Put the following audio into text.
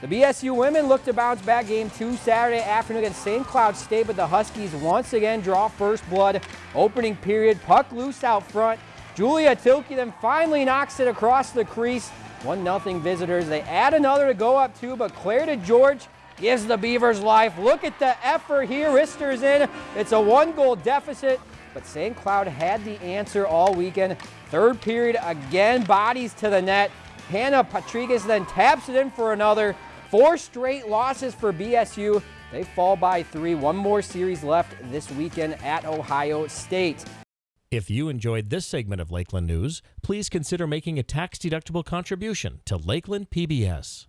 The BSU women look to bounce back game two Saturday afternoon against St. Cloud State, but the Huskies once again draw first blood. Opening period, puck loose out front. Julia Tilke then finally knocks it across the crease. 1-0 visitors. They add another to go up two, but Claire DeGeorge gives the Beavers life. Look at the effort here. Rister's in. It's a one-goal deficit, but St. Cloud had the answer all weekend. Third period, again, bodies to the net. Hannah Patrigas then taps it in for another. Four straight losses for BSU. They fall by three. One more series left this weekend at Ohio State. If you enjoyed this segment of Lakeland News, please consider making a tax-deductible contribution to Lakeland PBS.